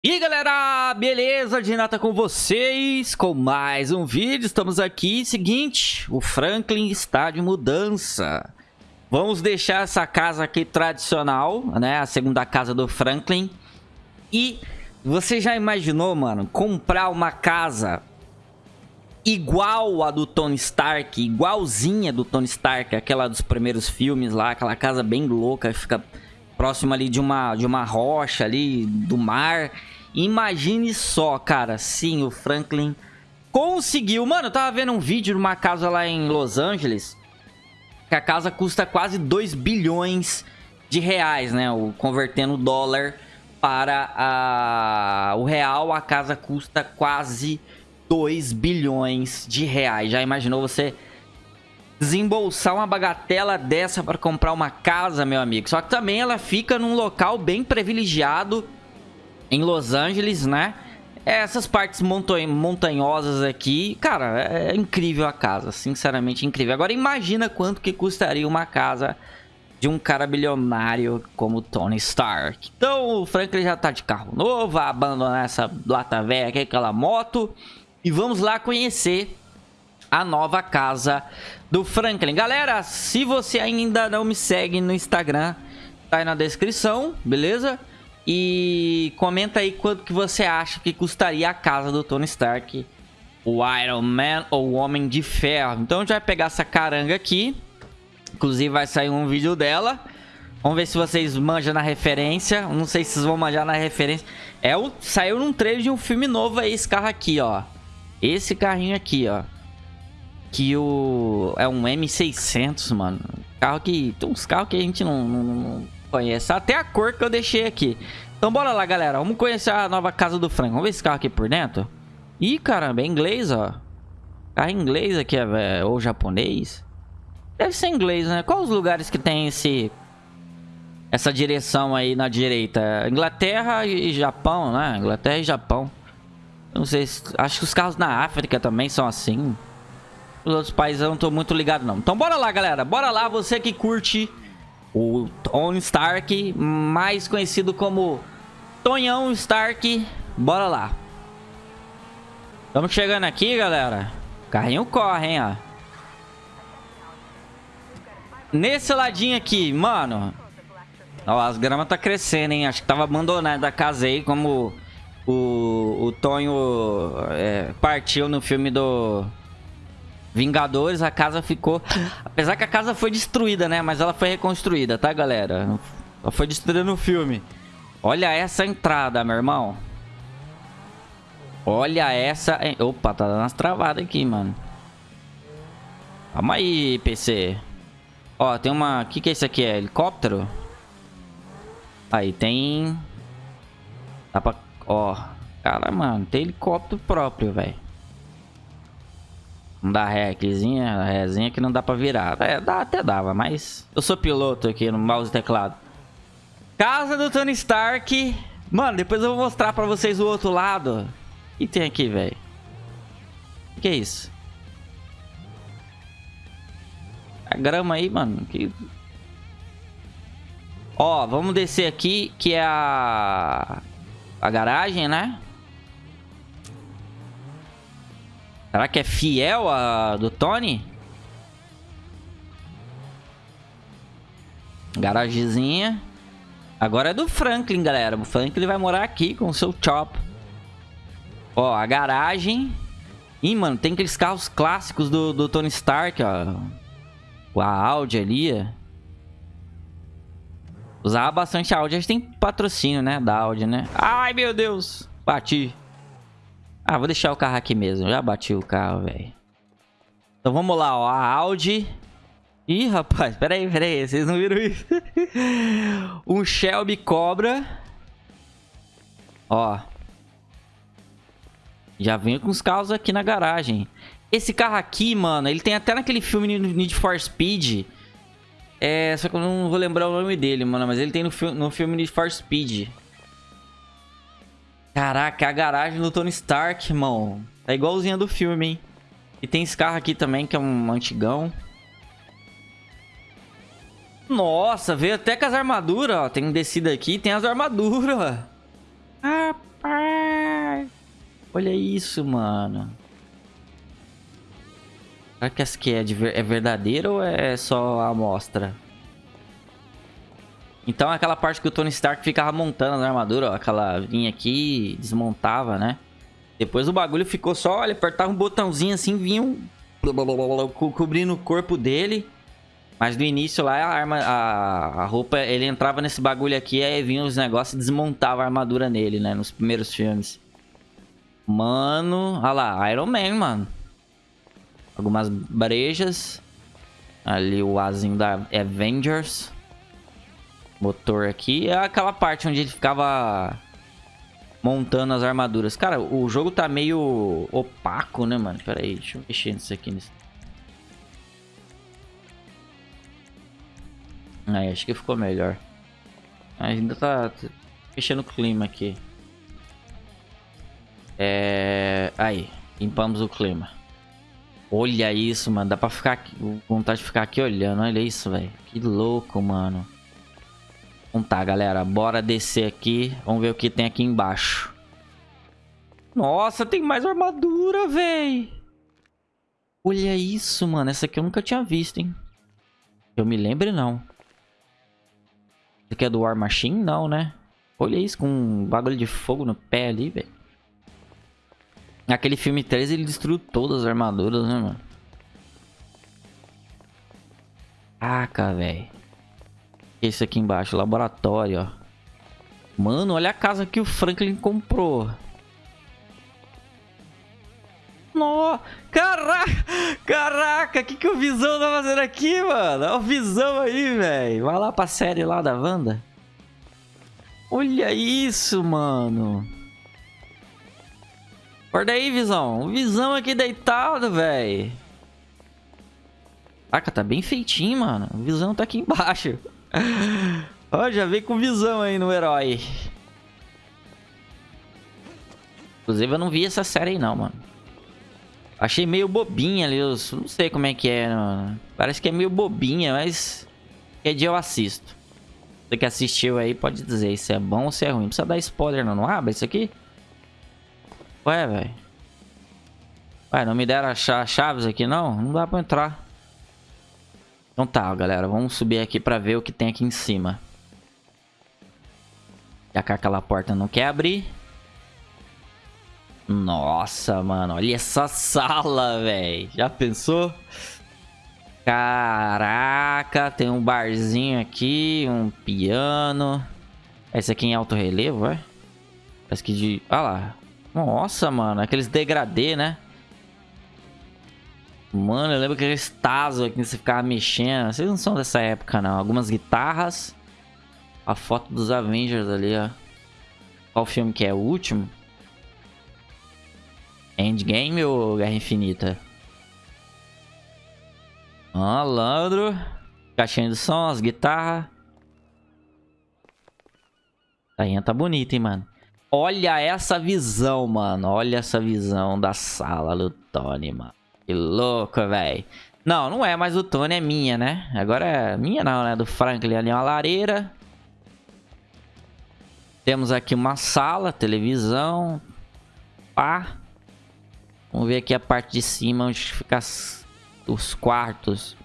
E aí galera, beleza? Dinata com vocês, com mais um vídeo, estamos aqui, seguinte, o Franklin está de mudança. Vamos deixar essa casa aqui tradicional, né, a segunda casa do Franklin. E você já imaginou, mano, comprar uma casa igual a do Tony Stark, igualzinha do Tony Stark, aquela dos primeiros filmes lá, aquela casa bem louca, fica próximo ali de uma, de uma rocha ali, do mar. Imagine só, cara, sim, o Franklin conseguiu. Mano, eu tava vendo um vídeo de uma casa lá em Los Angeles, que a casa custa quase 2 bilhões de reais, né? O, convertendo o dólar para a, o real, a casa custa quase 2 bilhões de reais. Já imaginou você desembolsar uma bagatela dessa para comprar uma casa, meu amigo. Só que também ela fica num local bem privilegiado em Los Angeles, né? Essas partes montanhosas aqui, cara, é incrível a casa, sinceramente incrível. Agora imagina quanto que custaria uma casa de um cara bilionário como Tony Stark. Então o Franklin já tá de carro novo, vai abandonar essa lata velha aquela moto. E vamos lá conhecer a nova casa do Franklin. Galera, se você ainda não me segue no Instagram, tá aí na descrição, beleza? E comenta aí quanto que você acha que custaria a casa do Tony Stark, o Iron Man ou o Homem de Ferro. Então a gente vai pegar essa caranga aqui, inclusive vai sair um vídeo dela. Vamos ver se vocês manjam na referência. Não sei se vocês vão manjar na referência. É saiu num trailer de um filme novo aí, esse carro aqui, ó. Esse carrinho aqui, ó. Que o... É um M600, mano. Carro que... Tem uns carros que a gente não, não, não conhece. Até a cor que eu deixei aqui. Então bora lá, galera. Vamos conhecer a nova casa do Frank. Vamos ver esse carro aqui por dentro. Ih, caramba, é inglês, ó. Carro inglês aqui, é, ou japonês. Deve ser inglês, né? Quais os lugares que tem esse... Essa direção aí na direita? Inglaterra e Japão, né? Inglaterra e Japão. Não sei, se, acho que os carros na África também são assim. Os outros países eu não tô muito ligado não. Então bora lá, galera. Bora lá, você que curte o Tony Stark, mais conhecido como Tonhão Stark. Bora lá. Estamos chegando aqui, galera. O carrinho corre, hein, ó. Nesse ladinho aqui, mano. Ó, as gramas tá crescendo, hein. Acho que tava abandonada a casa aí, como o, o Tonho é, partiu no filme do Vingadores, a casa ficou... Apesar que a casa foi destruída, né? Mas ela foi reconstruída, tá, galera? Ela foi destruída no filme. Olha essa entrada, meu irmão. Olha essa... Opa, tá dando umas travadas aqui, mano. Calma aí, PC. Ó, tem uma... O que que é isso aqui? É helicóptero? Aí, tem... Dá pra Ó. Cara, mano, tem helicóptero próprio, velho. Não dá ré aquizinha, rézinha que não dá pra virar. É, dá, até dava, mas... Eu sou piloto aqui no mouse e teclado. Casa do Tony Stark. Mano, depois eu vou mostrar pra vocês o outro lado. O que tem aqui, velho? O que é isso? A grama aí, mano. Que... Ó, vamos descer aqui, que é a a garagem, né? Será que é fiel a do Tony? Garagezinha. Agora é do Franklin, galera. O Franklin vai morar aqui com o seu Chop. Ó, a garagem. Ih, mano, tem aqueles carros clássicos do, do Tony Stark, ó. A Audi ali, Usava bastante a Audi. A gente tem patrocínio, né? Da Audi, né? Ai, meu Deus. Bati. Ah, vou deixar o carro aqui mesmo. Já bati o carro, velho. Então vamos lá, ó. A Audi. Ih, rapaz. Pera aí, pera aí. Vocês não viram isso? um Shelby Cobra. Ó. Já vem com os carros aqui na garagem. Esse carro aqui, mano, ele tem até naquele filme Need for Speed é, só que eu não vou lembrar o nome dele, mano. Mas ele tem no, fi no filme Need for Speed. Caraca, a garagem do Tony Stark, irmão. Tá igualzinha do filme, hein? E tem esse carro aqui também, que é um antigão. Nossa, veio até com as armaduras, ó. Tem descida aqui, tem as armaduras. Rapaz. Olha isso, mano. Será que essa aqui é, de, é verdadeira ou é só a amostra? Então aquela parte que o Tony Stark ficava montando a armadura, ó, aquela vinha aqui desmontava, né? Depois o bagulho ficou só, ele apertava um botãozinho assim, vinha um... cobrindo o corpo dele. Mas no início lá, a arma, a, a roupa, ele entrava nesse bagulho aqui, aí vinha os negócios e desmontava a armadura nele, né? Nos primeiros filmes. Mano, olha lá, Iron Man, mano. Algumas brejas. Ali o azinho da Avengers. Motor aqui. É aquela parte onde ele ficava montando as armaduras. Cara, o jogo tá meio opaco, né, mano? Pera aí, deixa eu mexer nisso aqui. Nisso. Aí, acho que ficou melhor. Ainda tá mexendo o clima aqui. É... Aí, limpamos o clima. Olha isso, mano. Dá pra ficar aqui, vontade de ficar aqui olhando. Olha isso, velho. Que louco, mano. Então tá, galera. Bora descer aqui. Vamos ver o que tem aqui embaixo. Nossa, tem mais armadura, velho. Olha isso, mano. Essa aqui eu nunca tinha visto, hein. Eu me lembro, não. Esse aqui é do War Machine? Não, né? Olha isso, com um bagulho de fogo no pé ali, velho. Naquele filme 3 ele destruiu todas as armaduras, né, mano? Caraca, velho. Esse aqui embaixo, laboratório, ó. Mano, olha a casa que o Franklin comprou. Nossa, caraca, caraca, que, que o Visão tá fazendo aqui, mano? Olha o Visão aí, velho. Vai lá pra série lá da Wanda. Olha isso, mano. Acorda aí, Visão. O Visão aqui deitado, velho. Caraca, tá bem feitinho, mano. O Visão tá aqui embaixo. Ó, já veio com visão aí no herói. Inclusive, eu não vi essa série aí não, mano. Achei meio bobinha ali, eu não sei como é que é. Mano. Parece que é meio bobinha, mas... Que dia eu assisto. Você que assistiu aí pode dizer se é bom ou se é ruim. Não precisa dar spoiler não. Não abre isso aqui? Ué, velho. Ué, não me deram as chaves aqui não? Não dá pra entrar. Então tá, galera. Vamos subir aqui pra ver o que tem aqui em cima. Já que aquela porta não quer abrir. Nossa, mano. Olha essa sala, velho. Já pensou? Caraca, tem um barzinho aqui, um piano. Esse aqui em alto relevo, é? Parece que de... Olha lá. Nossa, mano. Aqueles degradê, né? Mano, eu lembro que aqueles tazos aqui você ficava mexendo. Vocês não são dessa época, não. Algumas guitarras. A foto dos Avengers ali, ó. Qual filme que é? O último? Endgame ou Guerra Infinita? Malandro. Caixinha de som, as guitarras. Tainha tá bonita, hein, mano. Olha essa visão, mano. Olha essa visão da sala do Tony, mano. Que louco, velho. Não, não é mais do Tony, é minha, né? Agora é minha não, né? Do Franklin ali, uma lareira. Temos aqui uma sala, televisão. Pá. Vamos ver aqui a parte de cima, onde fica os quartos.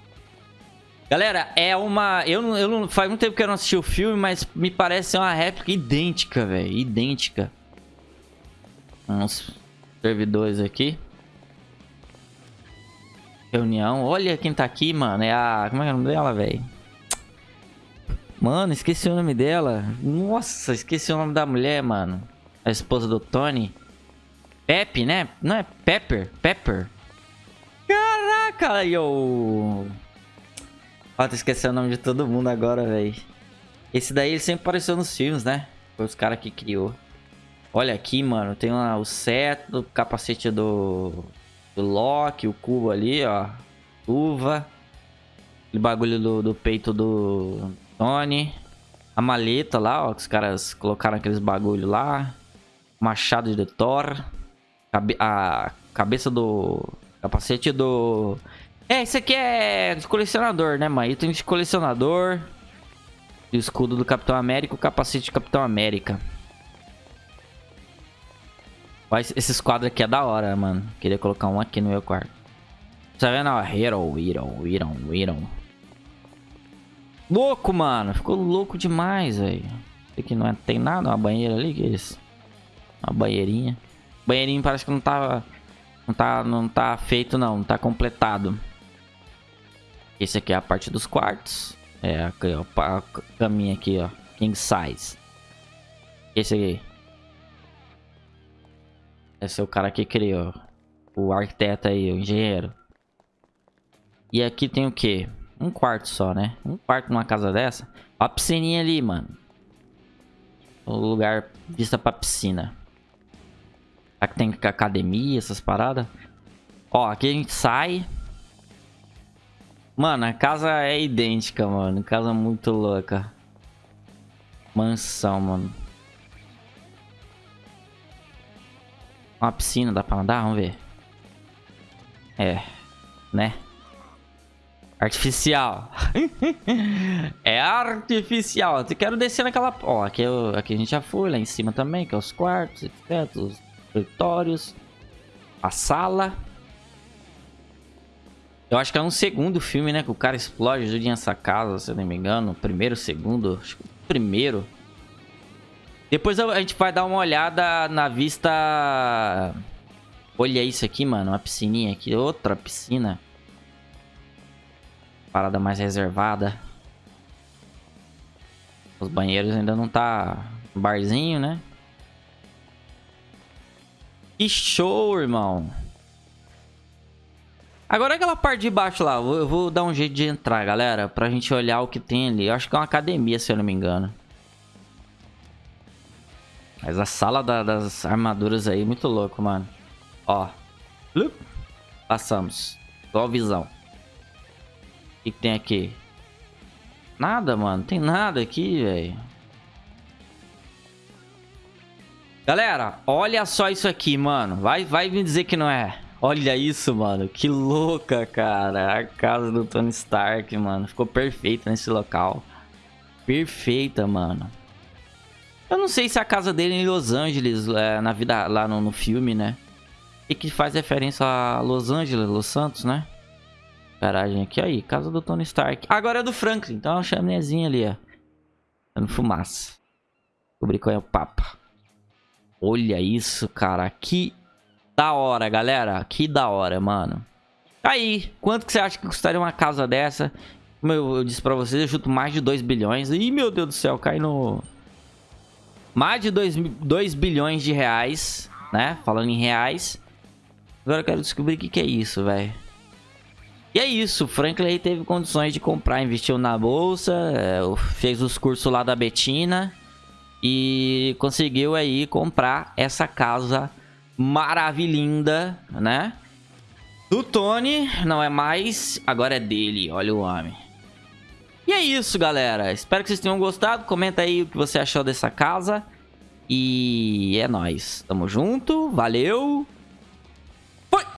Galera, é uma... Eu não, eu não... Faz muito tempo que eu não assisti o filme, mas me parece uma réplica idêntica, velho. Idêntica. Uns servidores aqui. Reunião. Olha quem tá aqui, mano. É a... Como é, é o nome dela, velho? Mano, esqueci o nome dela. Nossa, esqueci o nome da mulher, mano. A esposa do Tony. Pepe, né? Não é Pepper? Pepper. Caraca, eu... Ó, tô esquecendo o nome de todo mundo agora, velho. Esse daí ele sempre apareceu nos filmes, né? Foi os caras que criou. Olha aqui, mano. Tem lá o seto, o capacete do do Loki, o cubo ali, ó. Uva. Aquele bagulho do, do peito do Tony. A maleta lá, ó. Que os caras colocaram aqueles bagulho lá. Machado de Thor. Cabe a cabeça do... Capacete do... É, esse aqui é de colecionador, né, mano? Item de colecionador. O escudo do Capitão América o capacete do Capitão América. Esses quadros aqui é da hora, mano. Queria colocar um aqui no meu quarto. Tá vendo? Ó, Hero, Hero, Hero, Hero. Louco, mano. Ficou louco demais, velho. Aqui não é, tem nada, uma banheira ali, que é isso? Uma banheirinha. Banheirinho parece que não tá... Não tá, não tá feito, não. Não tá completado. Esse aqui é a parte dos quartos. É, aqui, ó, a caminha aqui, ó. King size. Esse aqui. Esse é o cara que criou. O arquiteto aí, o engenheiro. E aqui tem o quê? Um quarto só, né? Um quarto numa casa dessa. Ó a piscininha ali, mano. O lugar vista pra piscina. Aqui tem academia, essas paradas. Ó, aqui a gente sai. Mano, a casa é idêntica, mano. Casa muito louca. Mansão, mano. Uma piscina, dá pra andar? Vamos ver. É, né? Artificial. é artificial. Eu quero descer naquela... Ó, aqui, eu... aqui a gente já foi, lá em cima também, que é os quartos, etc. Os escritórios. A sala. Eu acho que é um segundo filme, né? Que o cara explode tudo essa casa, se eu não me engano. Primeiro, segundo. Acho que primeiro. Depois a gente vai dar uma olhada na vista... Olha isso aqui, mano. Uma piscininha aqui. Outra piscina parada mais reservada. Os banheiros ainda não tá barzinho, né? Que show, irmão. Agora aquela parte de baixo lá, eu vou dar um jeito de entrar, galera, pra gente olhar o que tem ali. Eu acho que é uma academia, se eu não me engano. Mas a sala da, das armaduras aí, muito louco, mano. Ó. Passamos. Igual visão. O que, que tem aqui? Nada, mano. Tem nada aqui, velho. Galera, olha só isso aqui, mano. Vai, vai me dizer que não é. Olha isso, mano. Que louca, cara. A casa do Tony Stark, mano. Ficou perfeita nesse local. Perfeita, mano. Eu não sei se a casa dele é em Los Angeles, é, na vida lá no, no filme, né? E que faz referência a Los Angeles, Los Santos, né? Garagem aqui, aí, casa do Tony Stark. Agora é do Franklin, então é uma chaminézinha ali, ó. Dando fumaça. Descobri qual é o papo. Olha isso, cara. Que da hora, galera. Que da hora, mano. Aí, quanto que você acha que custaria uma casa dessa? Como eu, eu disse pra vocês, eu chuto mais de 2 bilhões. Ih, meu Deus do céu, cai no... Mais de 2, 2 bilhões de reais, né? Falando em reais. Agora eu quero descobrir o que, que é isso, velho. E é isso, Franklin teve condições de comprar, investiu na bolsa, é, fez os cursos lá da Betina e conseguiu aí comprar essa casa maravilhinda, né? Do Tony, não é mais, agora é dele, olha o homem. E é isso, galera. Espero que vocês tenham gostado. Comenta aí o que você achou dessa casa. E é nóis. Tamo junto, valeu!